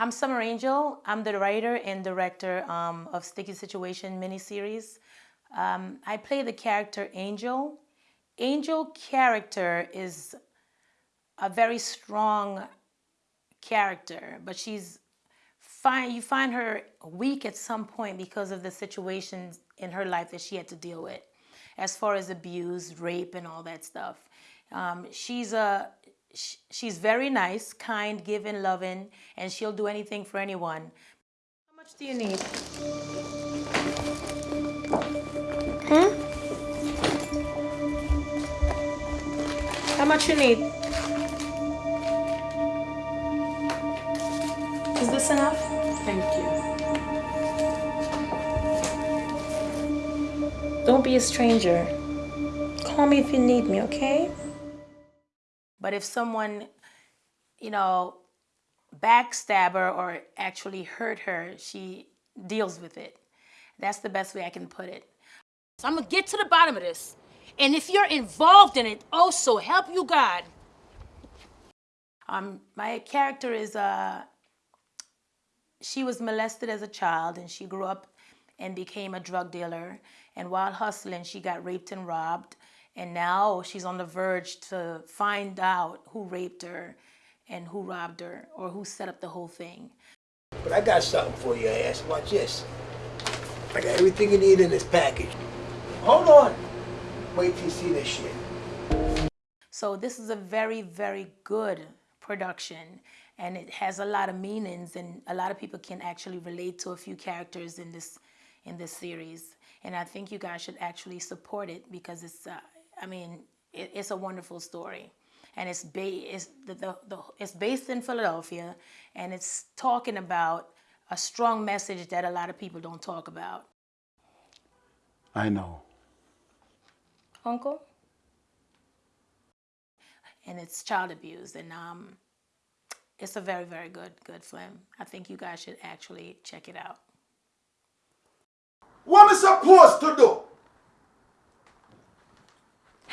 I'm Summer Angel. I'm the writer and director um, of Sticky Situation miniseries. Um, I play the character Angel. Angel character is a very strong character, but she's fine. You find her weak at some point because of the situations in her life that she had to deal with, as far as abuse, rape, and all that stuff. Um, she's a she's very nice, kind, giving, loving, and she'll do anything for anyone. How much do you need? Hmm? How much you need? Is this enough? Thank you. Don't be a stranger. Call me if you need me, okay? But if someone, you know, backstab her or actually hurt her, she deals with it. That's the best way I can put it. So I'm gonna get to the bottom of this. And if you're involved in it, also help you God. Um, my character is, uh, she was molested as a child and she grew up and became a drug dealer. And while hustling, she got raped and robbed. And now she's on the verge to find out who raped her and who robbed her or who set up the whole thing. But I got something for you, ass. Watch this. I got everything you need in this package. Hold on. Wait till you see this shit. So this is a very, very good production and it has a lot of meanings and a lot of people can actually relate to a few characters in this in this series. And I think you guys should actually support it because it's uh, I mean, it, it's a wonderful story. And it's, ba it's, the, the, the, it's based in Philadelphia, and it's talking about a strong message that a lot of people don't talk about. I know. Uncle? And it's child abuse, and um, it's a very, very good, good film. I think you guys should actually check it out. What am I supposed to do?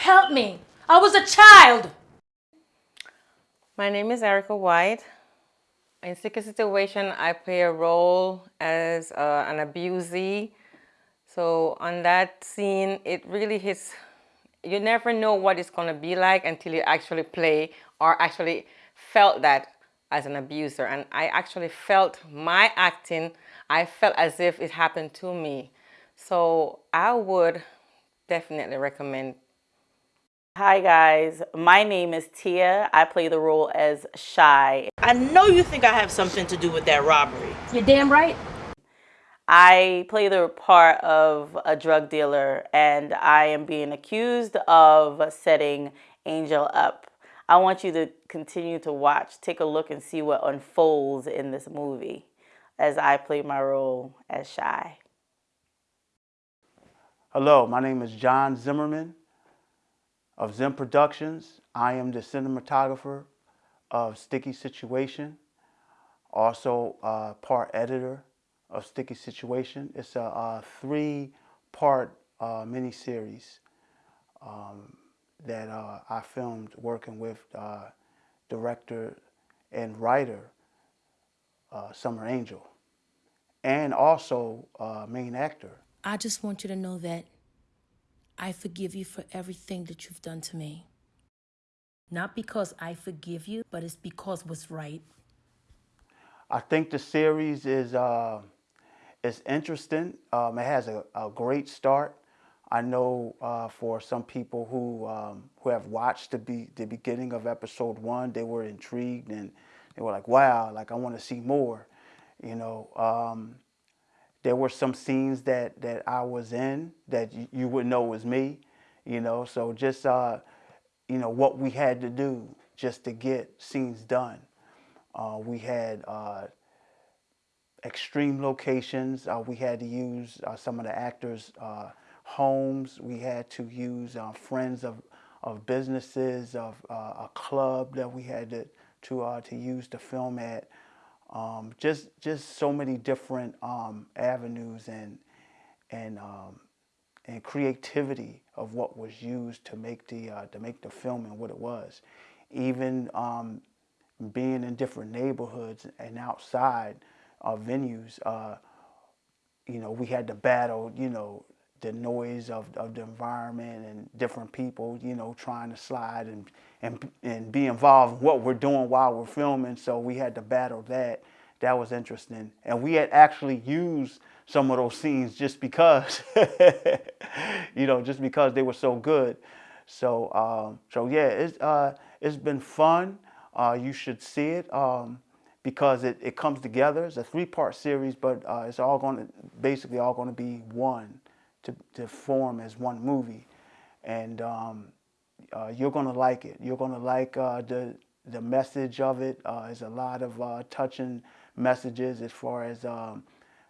Help me. I was a child. My name is Erica White. In Sticky Situation, I play a role as uh, an abusee. So on that scene, it really hits, you never know what it's going to be like until you actually play or actually felt that as an abuser. And I actually felt my acting, I felt as if it happened to me. So I would definitely recommend Hi guys, my name is Tia. I play the role as Shy. I know you think I have something to do with that robbery. You're damn right. I play the part of a drug dealer and I am being accused of setting Angel up. I want you to continue to watch, take a look and see what unfolds in this movie as I play my role as Shy. Hello, my name is John Zimmerman of Zim Productions. I am the cinematographer of Sticky Situation, also uh, part editor of Sticky Situation. It's a, a three-part uh, miniseries um, that uh, I filmed working with uh, director and writer uh, Summer Angel, and also uh, main actor. I just want you to know that I forgive you for everything that you've done to me. Not because I forgive you, but it's because what's right. I think the series is uh, is interesting. Um, it has a, a, great start. I know uh, for some people who um, who have watched the be the beginning of episode one, they were intrigued and they were like, "Wow! Like I want to see more." You know, um, there were some scenes that that I was in that you, would know was me, you know. So just uh, you know what we had to do just to get scenes done. Uh, we had uh, extreme locations. Uh, we had to use uh, some of the actors' uh, homes. We had to use friends of of businesses, of a club that we had to to to use to film at. Um, just just so many different um, avenues and and um, and creativity of what was used to make the uh, to make the film and what it was. Even um, being in different neighborhoods and outside uh, venues, uh, you know, we had to battle, you know, the noise of, of the environment and different people, you know, trying to slide and, and, and be involved in what we're doing while we're filming. So we had to battle that. That was interesting. And we had actually used some of those scenes just because, you know, just because they were so good. So, um, so yeah, it's, uh, it's been fun. Uh, you should see it. Um, because it, it comes together. It's a three-part series, but uh, it's all going to basically all going to be one to, to form as one movie, and um, uh, you're going to like it. You're going to like uh, the the message of it. Uh, there's a lot of uh, touching messages as far as um,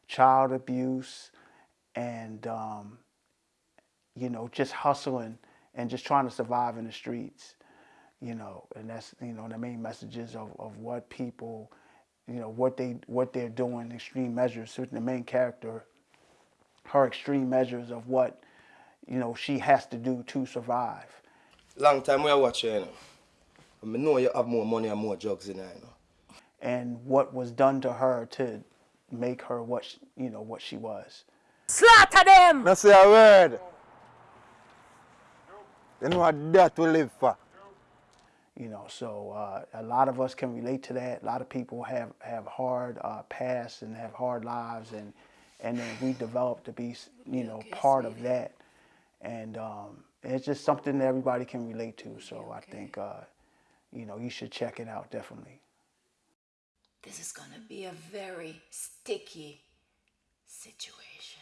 child abuse and um, you know just hustling and just trying to survive in the streets you know, and that's you know the main messages of, of what people, you know, what they what they're doing, extreme measures. So the main character, her extreme measures of what, you know, she has to do to survive. Long time we are watching, you know. I know you have more money and more drugs in there, you know. And what was done to her to make her what she, you know what she was. Slaughter them! Not say a word. You know what that we live for. You know, so uh, a lot of us can relate to that. A lot of people have have hard uh, pasts and have hard lives, and and then we develop to be, you know, part of that. And um, it's just something that everybody can relate to. So I think, uh, you know, you should check it out definitely. This is going to be a very sticky situation.